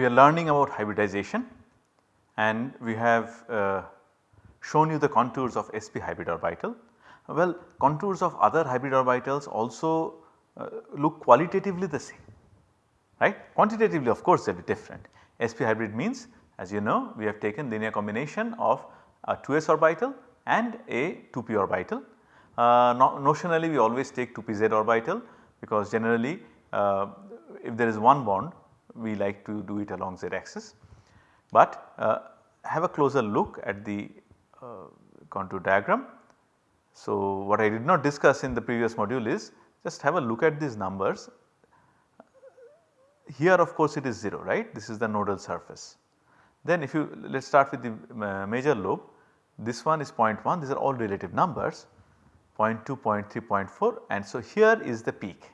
we are learning about hybridization and we have uh, shown you the contours of sp hybrid orbital. Well contours of other hybrid orbitals also uh, look qualitatively the same right. Quantitatively of course they will be different. sp hybrid means as you know we have taken linear combination of a 2s orbital and a 2p orbital. Uh, no, notionally we always take 2pz orbital because generally uh, if there is one bond we like to do it along z axis. But uh, have a closer look at the uh, contour diagram. So, what I did not discuss in the previous module is just have a look at these numbers. Here of course it is 0 right this is the nodal surface. Then if you let us start with the uh, major lobe this one is 0.1 these are all relative numbers 0.2, 0.3, 0.4 and so here is the peak.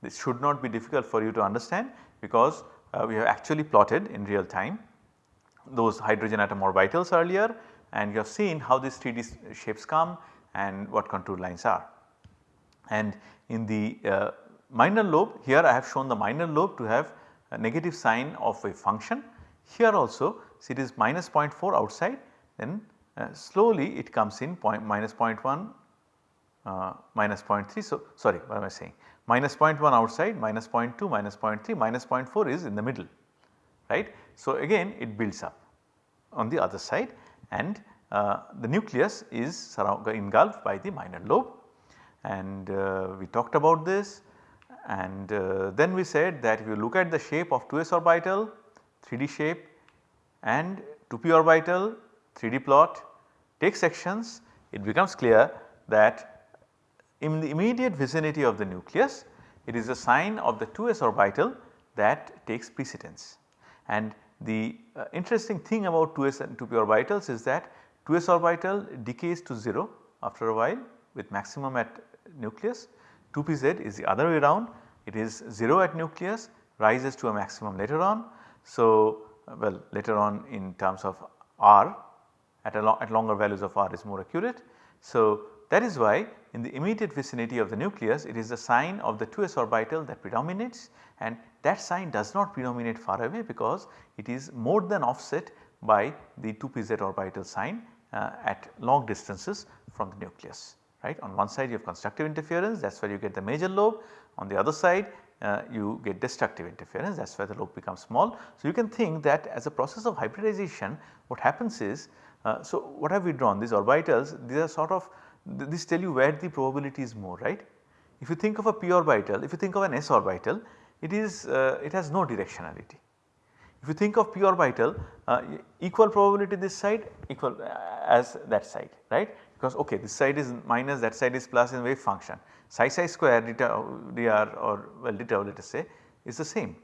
This should not be difficult for you to understand because uh, we have actually plotted in real time those hydrogen atom orbitals earlier and you have seen how these 3D shapes come and what contour lines are. And in the uh, minor lobe here I have shown the minor lobe to have a negative sign of a function. Here also see it is minus 0.4 outside then uh, slowly it comes in point minus 0.1 uh, minus 0.3. So, sorry what am I saying minus 0.1 outside minus 0.2 minus 0.3 minus 0.4 is in the middle right. So, again it builds up on the other side and uh, the nucleus is engulfed by the minor lobe and uh, we talked about this and uh, then we said that if you look at the shape of 2s orbital 3D shape and 2p orbital 3D plot take sections it becomes clear that in the immediate vicinity of the nucleus it is a sign of the 2s orbital that takes precedence and the uh, interesting thing about 2s and 2p orbitals is that 2s orbital decays to 0 after a while with maximum at nucleus 2pz is the other way around it is 0 at nucleus rises to a maximum later on. So, uh, well later on in terms of r at, lo at longer values of r is more accurate. So, that is why in the immediate vicinity of the nucleus it is the sign of the 2s orbital that predominates and that sign does not predominate far away because it is more than offset by the 2pz orbital sign uh, at long distances from the nucleus right. On one side you have constructive interference that is where you get the major lobe on the other side uh, you get destructive interference that is where the lobe becomes small. So, you can think that as a process of hybridization what happens is uh, so what have we drawn these orbitals these are sort of this tell you where the probability is more right. If you think of a p orbital if you think of an s orbital it is uh, it has no directionality. If you think of p orbital uh, equal probability this side equal uh, as that side right because okay this side is minus that side is plus in wave function psi psi square dr or well let us say is the same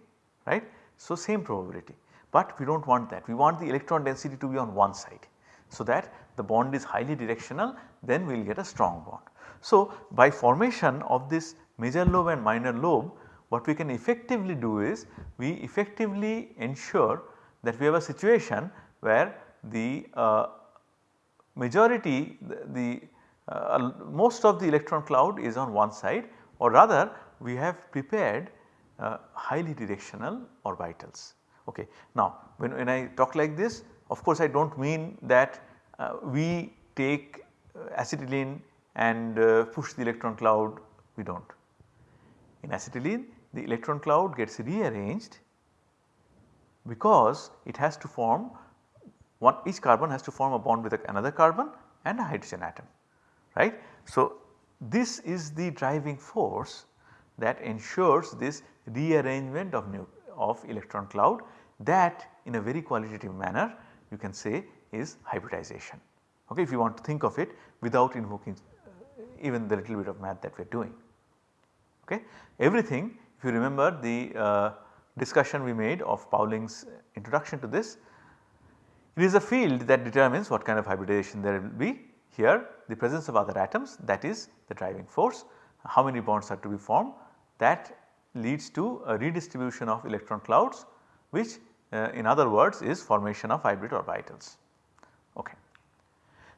right. So, same probability but we do not want that we want the electron density to be on one side. So, that the bond is highly directional then we will get a strong bond. So, by formation of this major lobe and minor lobe what we can effectively do is we effectively ensure that we have a situation where the uh, majority the, the uh, most of the electron cloud is on one side or rather we have prepared uh, highly directional orbitals. Okay. Now when, when I talk like this of course I do not mean that uh, we take uh, acetylene and uh, push the electron cloud we do not. In acetylene the electron cloud gets rearranged because it has to form one each carbon has to form a bond with another carbon and a hydrogen atom right. So, this is the driving force that ensures this rearrangement of, of electron cloud that in a very qualitative manner you can say is hybridization okay, if you want to think of it without invoking uh, even the little bit of math that we are doing. Okay. Everything if you remember the uh, discussion we made of Pauling's introduction to this, it is a field that determines what kind of hybridization there will be. Here the presence of other atoms that is the driving force, how many bonds are to be formed that leads to a redistribution of electron clouds which uh, in other words is formation of hybrid orbitals. Okay.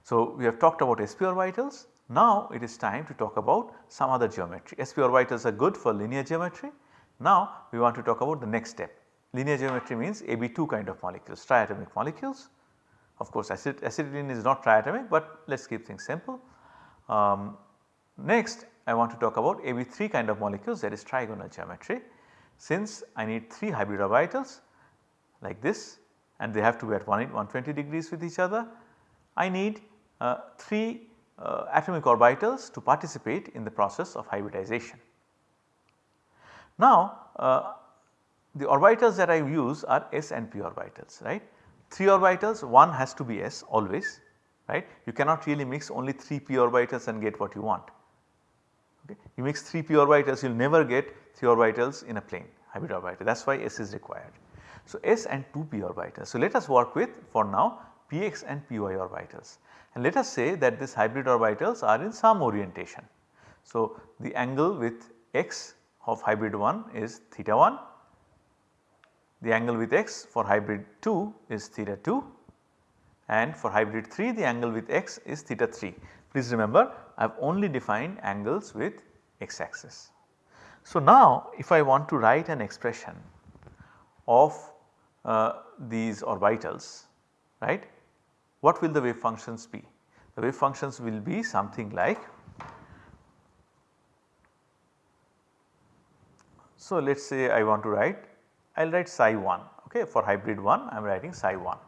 So, we have talked about sp orbitals now it is time to talk about some other geometry. sp orbitals are good for linear geometry. Now we want to talk about the next step linear geometry means AB2 kind of molecules, triatomic molecules. Of course, acid, acetylene is not triatomic, but let us keep things simple. Um, next I want to talk about AB3 kind of molecules that is trigonal geometry. Since I need 3 hybrid orbitals like this and they have to be at 120 degrees with each other, I need uh, 3 uh, atomic orbitals to participate in the process of hybridization. Now uh, the orbitals that I use are s and p orbitals right. 3 orbitals one has to be s always right. You cannot really mix only 3 p orbitals and get what you want. Okay. You mix 3 p orbitals you will never get 3 orbitals in a plane hybrid orbital that is why s is required. So, s and 2 p orbitals. So, let us work with for now px and py orbitals and let us say that these hybrid orbitals are in some orientation. So, the angle with x of hybrid 1 is theta 1, the angle with x for hybrid 2 is theta 2 and for hybrid 3 the angle with x is theta 3. Please remember I have only defined angles with x axis. So, now if I want to write an expression of Uh, these orbitals right what will the wave functions be? The wave functions will be something like So, let us say I want to write I will write psi 1 okay for hybrid 1 I am writing psi 1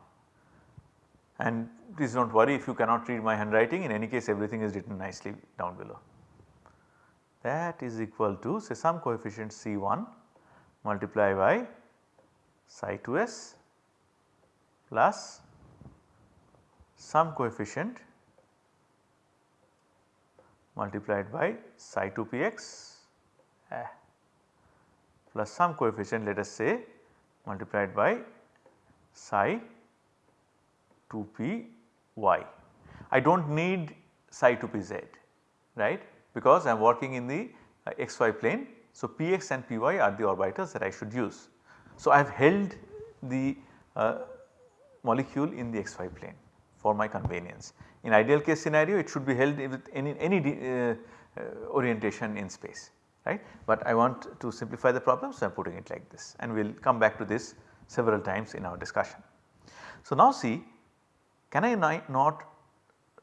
and please do not worry if you cannot read my handwriting in any case everything is written nicely down below. That is equal to say some coefficient C1 multiplied by psi 2s plus some coefficient multiplied by psi 2 px eh, plus some coefficient let us say multiplied by psi 2 p y. I do not need psi 2 p z right because I am working in the uh, xy plane. So, px and py are the orbitals that I should use. So, I have held the uh, molecule in the xy plane for my convenience. In ideal case scenario it should be held with any, any uh, uh, orientation in space right. But I want to simplify the problem so I am putting it like this and we will come back to this several times in our discussion. So, now see can I not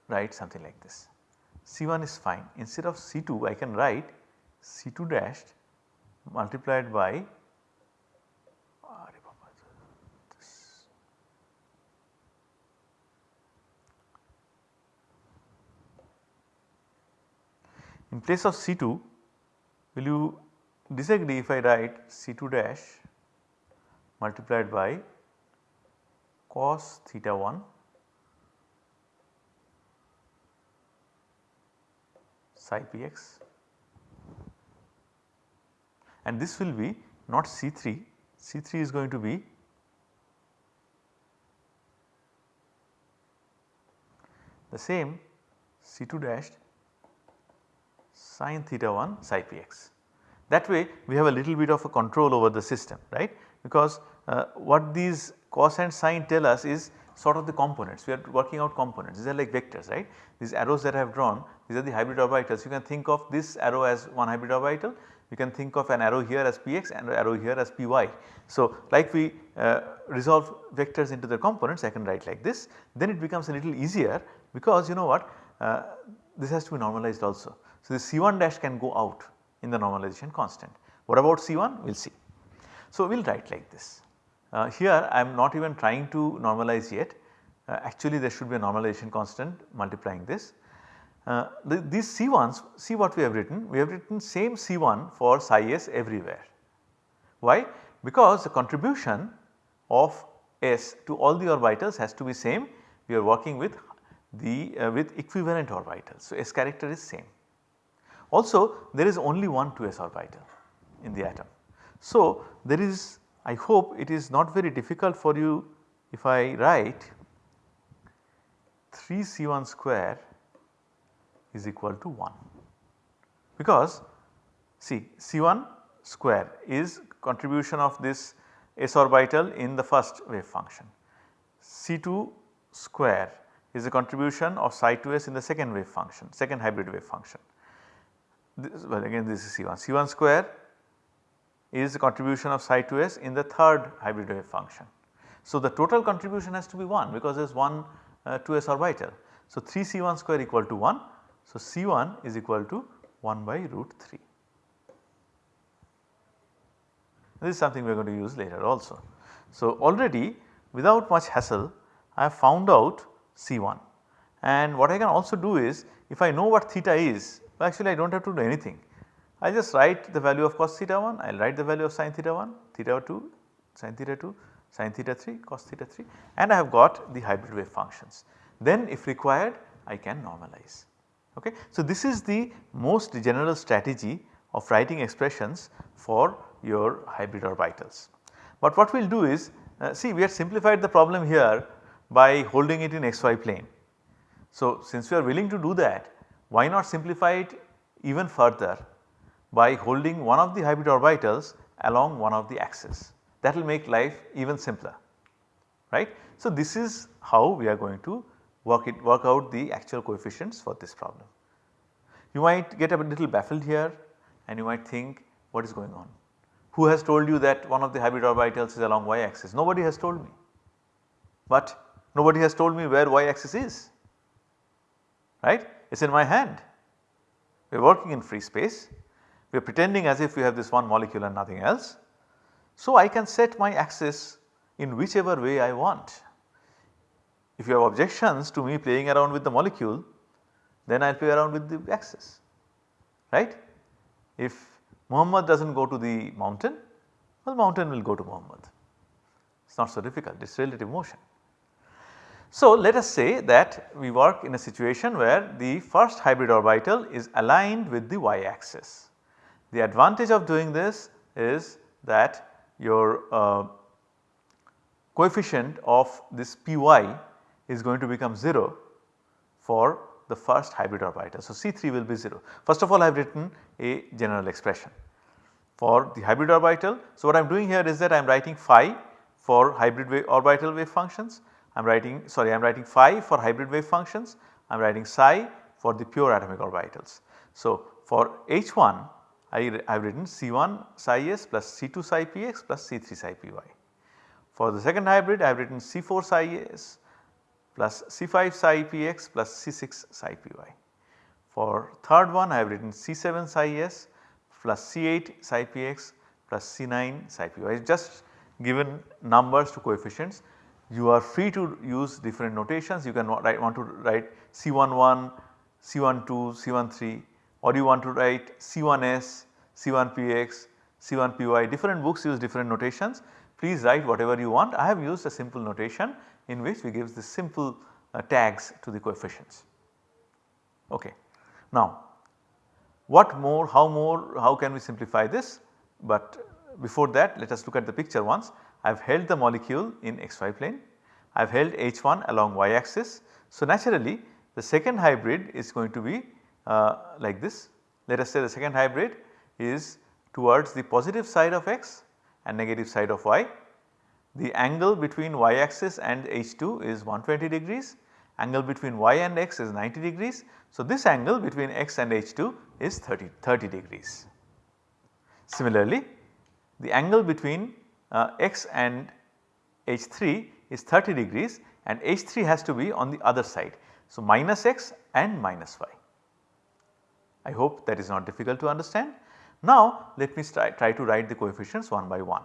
write something like this C1 is fine instead of C2 I can write C2 dashed multiplied by In place of C2 will you disagree if I write C2 dash multiplied by cos theta 1 psi px and this will be not C3, C3 is going to be the same C2 dashed sin theta 1 psi px. That way we have a little bit of a control over the system right because uh, what these cos and sine tell us is sort of the components we are working out components these are like vectors right. These arrows that I have drawn these are the hybrid orbitals you can think of this arrow as one hybrid orbital you can think of an arrow here as px and an arrow here as py. So like we uh, resolve vectors into their components I can write like this then it becomes a little easier because you know what uh, this has to be normalized also. So, the C1 dash can go out in the normalization constant. What about C1? We will see. So, we will write like this. Uh, here I am not even trying to normalize yet. Uh, actually there should be a normalization constant multiplying this. Uh, the, these C1s see what we have written we have written same C1 for psi s everywhere. Why? Because the contribution of S to all the orbitals has to be same we are working with the uh, with equivalent orbitals. So, S character is same. Also there is only one 2s orbital in the atom. So there is I hope it is not very difficult for you if I write 3 C1 square is equal to 1 because see C1 square is contribution of this s orbital in the first wave function. C2 square is a contribution of psi 2s in the second wave function, second hybrid wave function this well again this is C1, C1 square is the contribution of psi 2s in the third hybrid wave function. So, the total contribution has to be 1 because there is one uh, 2s orbital. So, 3 C1 square equal to 1. So, C1 is equal to 1 by root 3. This is something we are going to use later also. So, already without much hassle I have found out C1 and what I can also do is if I know what theta is actually I do not have to do anything. I just write the value of cos theta 1, I will write the value of sin theta 1, theta 2, sin theta 2, sin theta 3, cos theta 3 and I have got the hybrid wave functions. Then if required I can normalize. Okay. So, this is the most general strategy of writing expressions for your hybrid orbitals. But what we will do is uh, see we have simplified the problem here by holding it in xy plane. So, since we are willing to do that why not simplify it even further by holding one of the hybrid orbitals along one of the axes that will make life even simpler right. So, this is how we are going to work it work out the actual coefficients for this problem. You might get a little baffled here and you might think what is going on. Who has told you that one of the hybrid orbitals is along y axis? Nobody has told me. But nobody has told me where y axis is, right. Is in my hand. We are working in free space. We are pretending as if we have this one molecule and nothing else. So, I can set my axis in whichever way I want. If you have objections to me playing around with the molecule then I will play around with the axis right. If Muhammad does not go to the mountain well the mountain will go to Muhammad it is not so difficult it is relative motion. So, let us say that we work in a situation where the first hybrid orbital is aligned with the y axis. The advantage of doing this is that your uh, coefficient of this Py is going to become 0 for the first hybrid orbital. So, C3 will be 0. First of all I have written a general expression for the hybrid orbital. So, what I am doing here is that I am writing phi for hybrid wave orbital wave functions, I am writing sorry I am writing phi for hybrid wave functions, I am writing psi for the pure atomic orbitals. So, for H1 I have written C1 psi s plus C2 psi px plus C3 psi py. For the second hybrid I have written C4 psi s plus C5 psi px plus C6 psi py. For third one I have written C7 psi s plus C8 psi px plus C9 psi py. I just given numbers to coefficients. You are free to use different notations. You can write want to write C11, C12, C13 or you want to write C1s, C1px, C1py different books use different notations. Please write whatever you want. I have used a simple notation in which we give the simple uh, tags to the coefficients. Okay. Now what more, how more, how can we simplify this? But before that let us look at the picture once. I have held the molecule in xy plane, I have held H1 along y axis. So naturally the second hybrid is going to be uh, like this. Let us say the second hybrid is towards the positive side of x and negative side of y the angle between y axis and H2 is 120 degrees, angle between y and x is 90 degrees. So, this angle between x and H2 is 30, 30 degrees. Similarly, the angle between uh, x and H3 is 30 degrees and H3 has to be on the other side. So, minus x and minus y. I hope that is not difficult to understand. Now, let me try, try to write the coefficients one by one.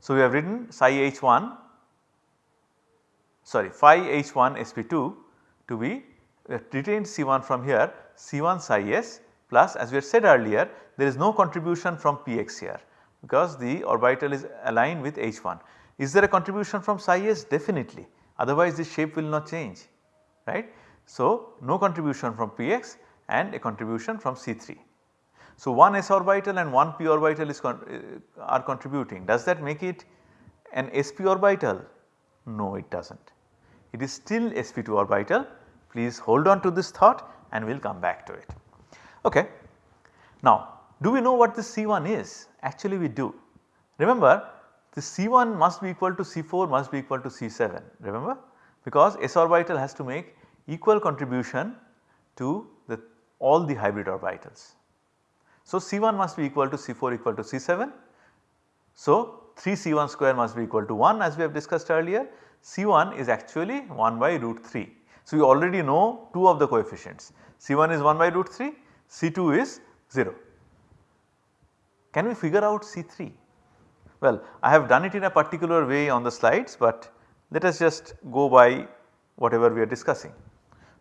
So, we have written psi h1 sorry phi h1 sp2 to be retained C1 from here C1 psi s plus as we had said earlier there is no contribution from px here because the orbital is aligned with h1. Is there a contribution from psi s? Definitely otherwise this shape will not change right. So, no contribution from px and a contribution from C3. So, one s orbital and one p orbital is con uh, are contributing does that make it an sp orbital? No it does not. It is still sp2 orbital please hold on to this thought and we will come back to it. Okay. Now do we know what this C1 is? Actually we do. Remember the C1 must be equal to C4 must be equal to C7 remember because s orbital has to make equal contribution to the all the hybrid orbitals. So, C1 must be equal to C4 equal to C7. So, 3 C1 square must be equal to 1 as we have discussed earlier. C1 is actually 1 by root 3. So, we already know 2 of the coefficients C1 is 1 by root 3, C2 is 0. Can we figure out C3? Well, I have done it in a particular way on the slides, but let us just go by whatever we are discussing.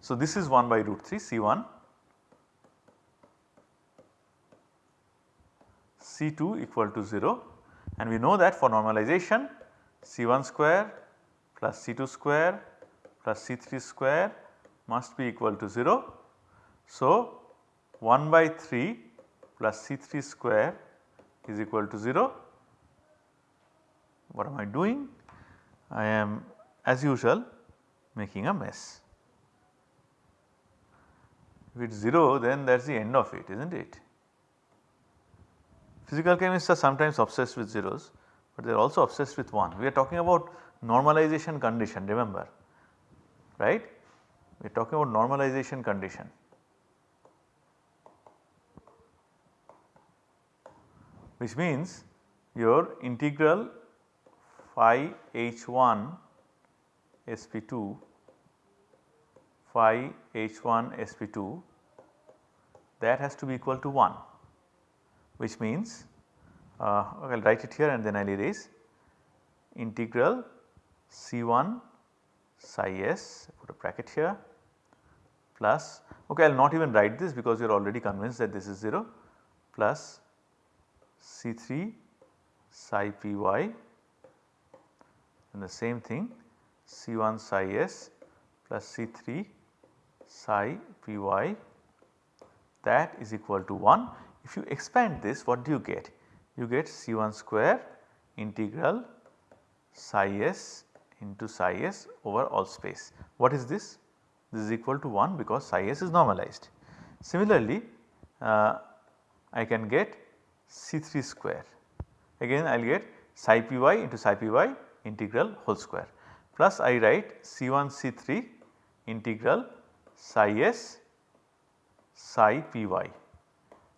So, this is 1 by root 3 C1, C2 equal to 0 and we know that for normalization C1 square plus C2 square plus C3 square must be equal to 0. So, 1 by 3 plus C3 square is equal to 0. What am I doing? I am as usual making a mess. If it is 0 then that is the end of it is not it. Physical chemists are sometimes obsessed with zeros, but they are also obsessed with 1. We are talking about normalization condition remember right. We are talking about normalization condition. Which means your integral phi h1 sp2 phi h1 sp2 that has to be equal to 1 which means uh, I will write it here and then I will erase integral C1 psi s put a bracket here plus okay I will not even write this because you are already convinced that this is 0 plus C3 psi py and the same thing C1 psi s plus C3 psi py that is equal to 1 if you expand this what do you get? You get C1 square integral psi s into psi s over all space. What is this? This is equal to 1 because psi s is normalized. Similarly, uh, I can get C3 square again I will get psi py into psi py integral whole square plus I write C1 C3 integral psi s psi py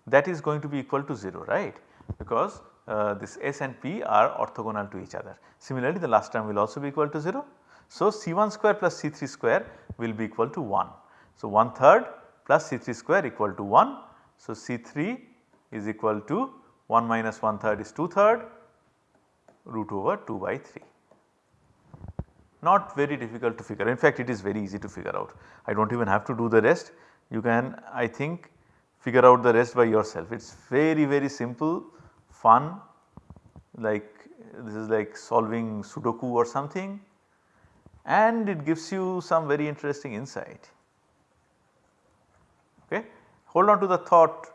that is going to be equal to 0 right because uh, this s and p are orthogonal to each other. Similarly the last term will also be equal to 0. So C1 square plus C3 square will be equal to 1. So 1 third plus C3 square equal to 1. So C3 is equal to 1 minus 1 third is 2 third root over 2 by 3. Not very difficult to figure in fact it is very easy to figure out. I do not even have to do the rest you can I think figure out the rest by yourself. It is very very simple, fun like this is like solving sudoku or something and it gives you some very interesting insight. Okay. Hold on to the thought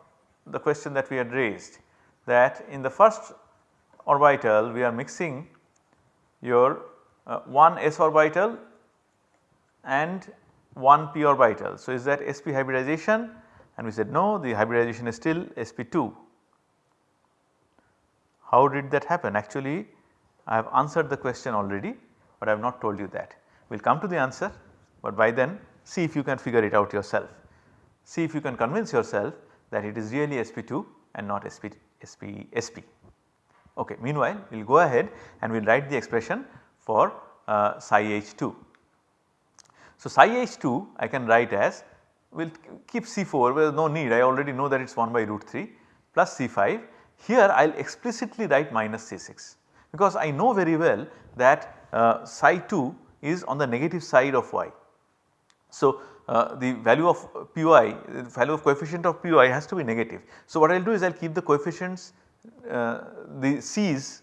the question that we had raised that in the first orbital we are mixing your uh, one s orbital and one p orbital. So, is that sp hybridization and we said no the hybridization is still sp2. How did that happen? Actually I have answered the question already, but I have not told you that. We will come to the answer, but by then see if you can figure it out yourself. See if you can convince yourself that it is really sp2 and not sp, sp, sp. Okay. Meanwhile, we will go ahead and we will write the expression for uh, psi h2. So, psi h2 I can write as we will keep C4 there is no need I already know that it is 1 by root 3 plus C5 here I will explicitly write minus C6 because I know very well that uh, psi 2 is on the negative side of y. So, uh, the value of py the value of coefficient of py has to be negative. So, what I will do is I will keep the coefficients uh, the c's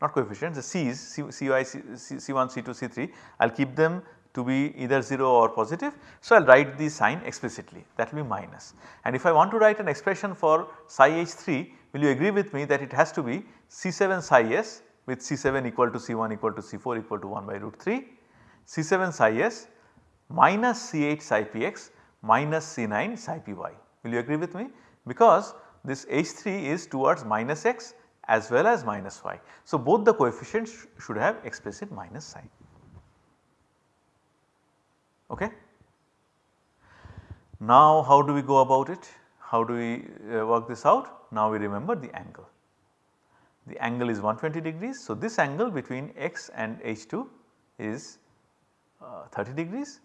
not coefficients the c's C, cy C, c1 c2 c3 I will keep them to be either 0 or positive. So, I will write the sign explicitly that will be minus and if I want to write an expression for psi h3 will you agree with me that it has to be C7 psi s with C7 equal to C1 equal to C4 equal to 1 by root 3 C7 psi s minus C8 psi px minus C9 psi py. Will you agree with me? Because this H3 is towards minus x as well as minus y. So, both the coefficients sh should have explicit minus sign. Okay. Now how do we go about it? how do we uh, work this out? Now we remember the angle. The angle is 120 degrees. So, this angle between x and H2 is uh, 30 degrees.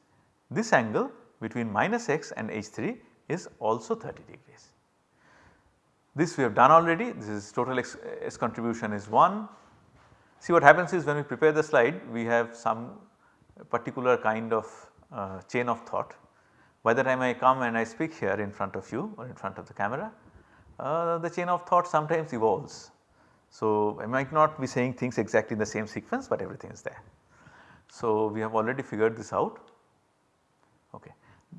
This angle between minus x and H3 is also 30 degrees. This we have done already, this is total x, contribution is 1. See what happens is when we prepare the slide we have some particular kind of uh, chain of thought. By the time I come and I speak here in front of you or in front of the camera, uh, the chain of thought sometimes evolves. So, I might not be saying things exactly in the same sequence, but everything is there. So, we have already figured this out.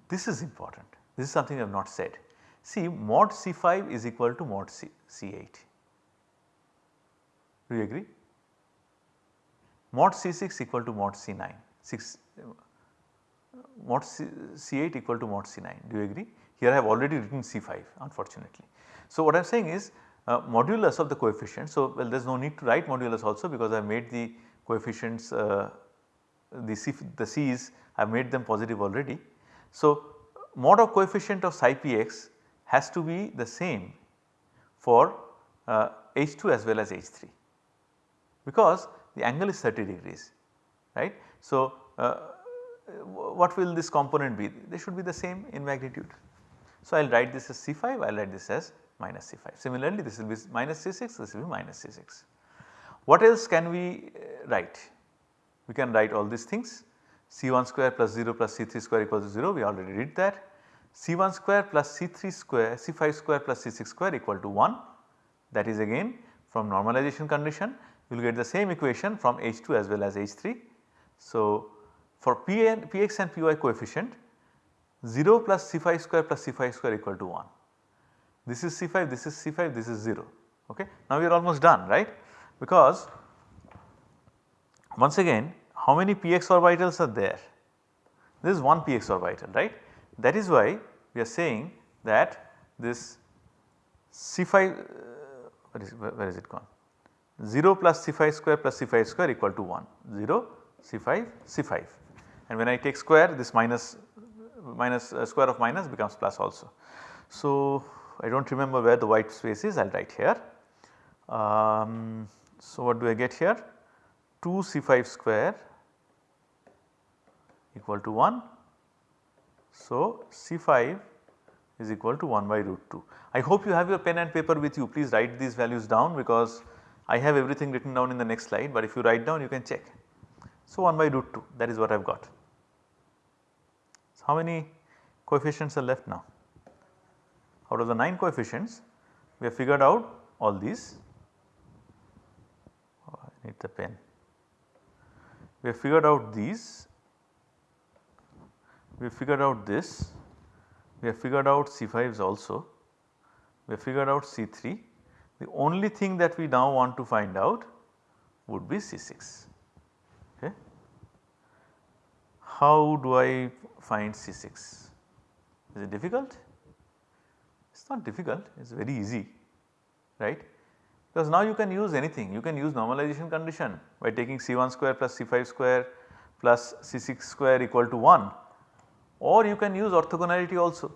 This is important. This is something I have not said. See mod C5 is equal to mod C, C8. Do you agree? Mod C6 equal to mod C9. 6 mod C, C8 equal to mod C9. Do you agree? Here I have already written C5 unfortunately. So, what I am saying is uh, modulus of the coefficient. So, well there is no need to write modulus also because I have made the coefficients uh, the, C, the C's I have made them positive already. So, mod of coefficient of psi px has to be the same for uh, H2 as well as H3 because the angle is 30 degrees right. So, uh, what will this component be? They should be the same in magnitude. So, I will write this as C5, I will write this as minus C5. Similarly, this will be minus C6, this will be minus C6. What else can we uh, write? We can write all these things C1 square plus 0 plus C3 square equals to 0 we already did that. C1 square plus C3 square C5 square plus C6 square equal to 1 that is again from normalization condition you will get the same equation from H2 as well as H3. So, for Px and Py coefficient 0 plus C5 square plus C5 square equal to 1. This is C5, this is C5, this is 0 okay. Now we are almost done right because once again how many px orbitals are there? This is one px orbital right. That is why we are saying that this C5 uh, where is, where is it gone 0 plus C5 square plus C5 square equal to 1 0 C5 C5 and when I take square this minus minus uh, square of minus becomes plus also. So, I do not remember where the white space is I will write here. Um, so, what do I get here 2 C5 square equal to 1. So, C5 is equal to 1 by root 2. I hope you have your pen and paper with you please write these values down because I have everything written down in the next slide but if you write down you can check. So, 1 by root 2 that is what I have got. So, how many coefficients are left now? Out of the 9 coefficients we have figured out all these. Oh, I need the pen. We have figured out these we figured out this, we have figured out C5s also, we have figured out C3. The only thing that we now want to find out would be C6. Okay. How do I find C6? Is it difficult? It is not difficult, it is very easy, right. Because now you can use anything, you can use normalization condition by taking C1 square plus C5 square plus C6 square equal to 1 or you can use orthogonality also.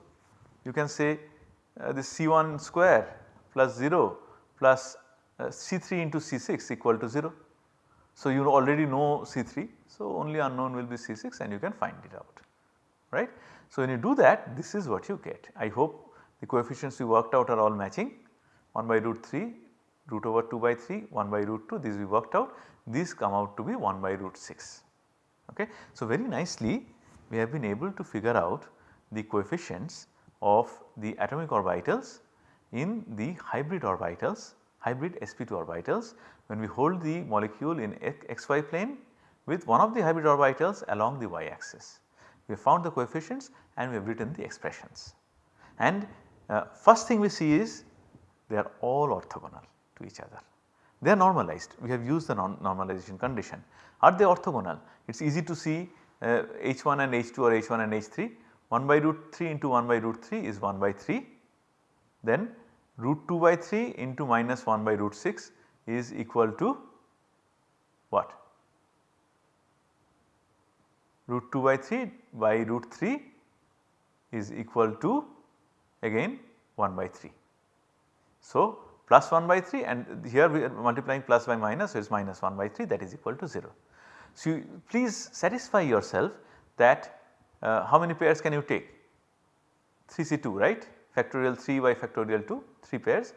You can say uh, this C1 square plus 0 plus uh, C3 into C6 equal to 0. So, you already know C3, so only unknown will be C6 and you can find it out right. So, when you do that this is what you get. I hope the coefficients we worked out are all matching 1 by root 3 root over 2 by 3 1 by root 2 these we worked out these come out to be 1 by root 6 okay. So, very nicely we have been able to figure out the coefficients of the atomic orbitals in the hybrid orbitals hybrid sp2 orbitals when we hold the molecule in xy plane with one of the hybrid orbitals along the y axis. We have found the coefficients and we have written the expressions. And uh, first thing we see is they are all orthogonal to each other. They are normalized, we have used the non normalization condition. Are they orthogonal? It is easy to see Uh, H1 and H2 or H1 and H3 1 by root 3 into 1 by root 3 is 1 by 3 then root 2 by 3 into minus 1 by root 6 is equal to what? Root 2 by 3 by root 3 is equal to again 1 by 3. So, plus 1 by 3 and here we are multiplying plus by minus so it is minus 1 by 3 that is equal to 0. So, you please satisfy yourself that uh, how many pairs can you take 3C2 right factorial 3 by factorial 2 3 pairs.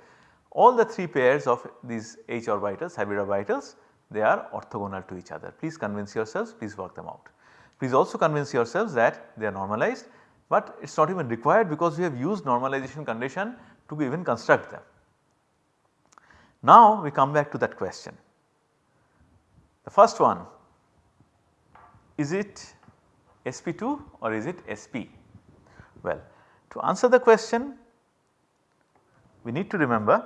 All the 3 pairs of these H orbitals hybrid orbitals they are orthogonal to each other. Please convince yourselves please work them out. Please also convince yourselves that they are normalized but it is not even required because we have used normalization condition to even construct them. Now we come back to that question. The first one is it sp2 or is it sp? Well to answer the question we need to remember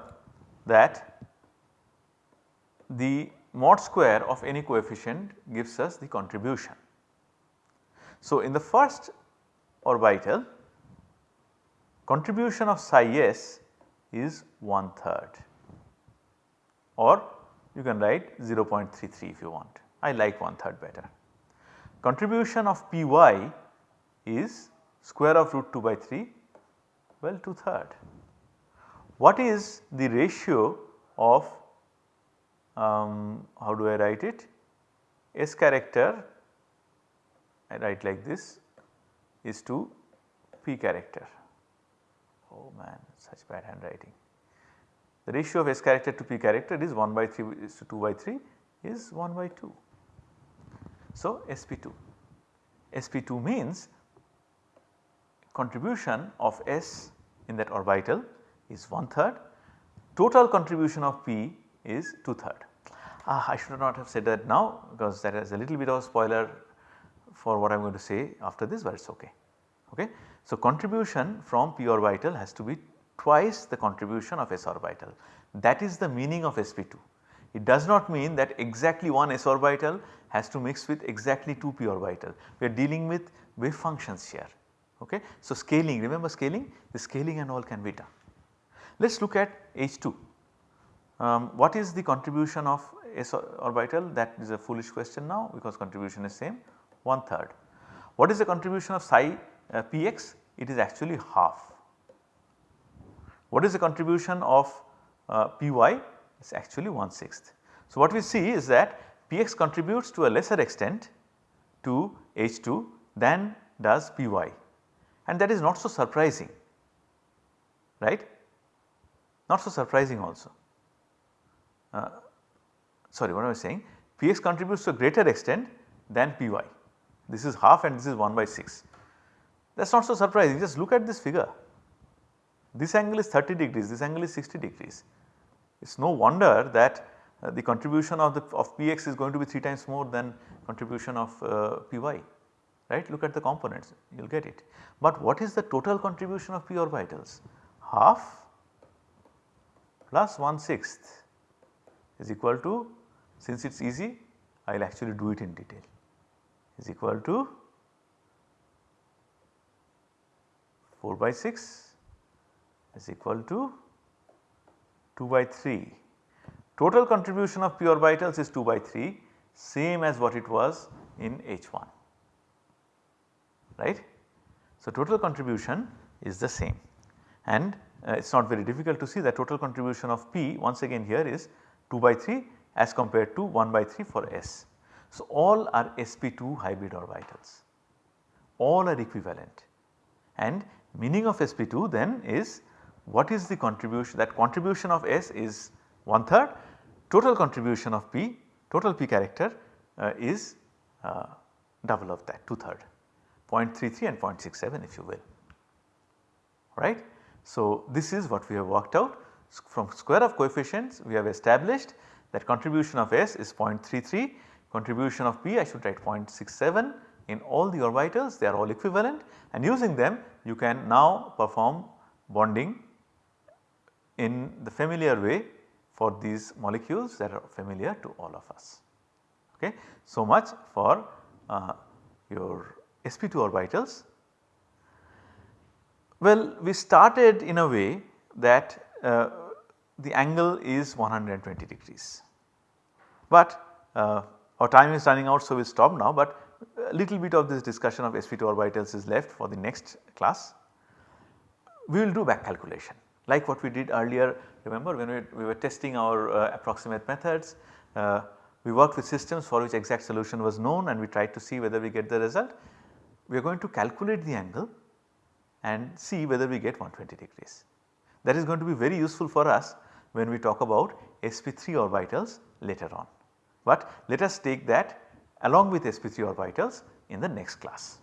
that the mod square of any coefficient gives us the contribution. So, in the first orbital contribution of psi s is 1 third or you can write 0.33 if you want I like 1 third better. Contribution of Py is square of root 2 by 3 well 2 third. What is the ratio of um, how do I write it S character I write like this is to P character. Oh man such bad handwriting. The ratio of S character to P character is 1 by 3 is to 2 by 3 is 1 by 2. So, SP2. SP2 means contribution of S in that orbital is one third total contribution of P is 2 third. Ah, I should not have said that now because that is a little bit of a spoiler for what I am going to say after this but it is okay. okay. So, contribution from p orbital has to be twice the contribution of s orbital that is the meaning of sp2. It does not mean that exactly one s orbital has to mix with exactly 2 p orbital. We are dealing with wave functions here. Okay. So, scaling remember scaling the scaling and all can be done. Let us look at H2. Um, what is the contribution of s orbital that is a foolish question now because contribution is same one third. What is the contribution of psi uh, px? It is actually half. What is the contribution of uh, py? It is actually one sixth. So, what we see is that px contributes to a lesser extent to H2 than does py and that is not so surprising right not so surprising also. Uh, sorry what I was saying px contributes to a greater extent than py this is half and this is 1 by 6. That is not so surprising just look at this figure. This angle is 30 degrees, this angle is 60 degrees. It is no wonder that uh, the contribution of the of Px is going to be 3 times more than contribution of uh, Py right look at the components you will get it. But what is the total contribution of p orbitals? Half plus 1 sixth is equal to since it is easy I will actually do it in detail is equal to 4 by 6 is equal to 2 by 3. Total contribution of p orbitals is 2 by 3 same as what it was in H1 right. So, total contribution is the same and uh, it is not very difficult to see that total contribution of P once again here is 2 by 3 as compared to 1 by 3 for S. So, all are sp2 hybrid orbitals, all are equivalent and meaning of sp2 then is what is the contribution that contribution of S is 1 third total contribution of P total P character uh, is uh, double of that 2 third 0.33 and 0.67 if you will. Right. So, this is what we have worked out. From square of coefficients we have established that contribution of S is 0.33 contribution of P I should write 0.67 in all the orbitals they are all equivalent. And using them you can now perform bonding in the familiar way for these molecules that are familiar to all of us. Okay. So much for uh, your sp2 orbitals. Well we started in a way that uh, the angle is 120 degrees, but uh, our time is running out so we will stop now but a little bit of this discussion of sp2 orbitals is left for the next class. We will do back calculation like what we did earlier remember when we, we were testing our uh, approximate methods uh, we worked with systems for which exact solution was known and we tried to see whether we get the result. We are going to calculate the angle and see whether we get 120 degrees. That is going to be very useful for us when we talk about sp3 orbitals later on. But let us take that along with sp3 orbitals in the next class.